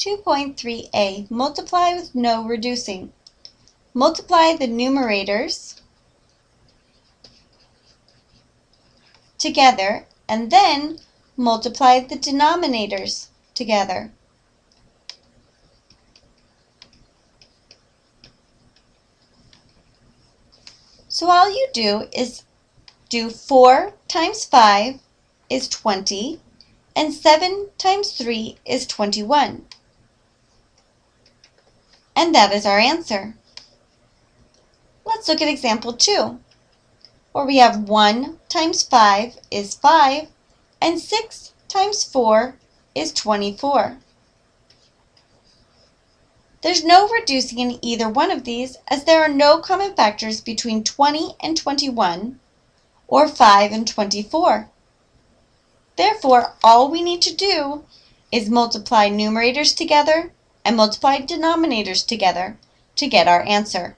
2.3a, multiply with no reducing. Multiply the numerators together and then multiply the denominators together. So all you do is do 4 times 5 is 20 and 7 times 3 is 21. And that is our answer. Let's look at example 2, where we have 1 times 5 is 5, and 6 times 4 is 24. There's no reducing in either one of these as there are no common factors between 20 and 21 or 5 and 24. Therefore, all we need to do is multiply numerators together and multiply denominators together to get our answer.